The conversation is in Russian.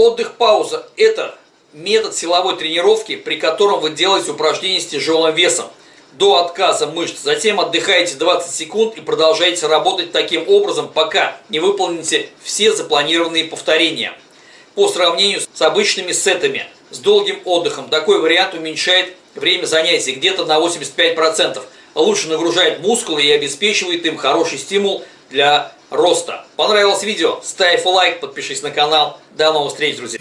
Отдых-пауза – это метод силовой тренировки, при котором вы делаете упражнения с тяжелым весом до отказа мышц. Затем отдыхаете 20 секунд и продолжаете работать таким образом, пока не выполните все запланированные повторения. По сравнению с обычными сетами с долгим отдыхом, такой вариант уменьшает время занятий где-то на 85%. Лучше нагружает мускулы и обеспечивает им хороший стимул для роста. Понравилось видео? Ставь лайк, подпишись на канал. До новых встреч, друзья!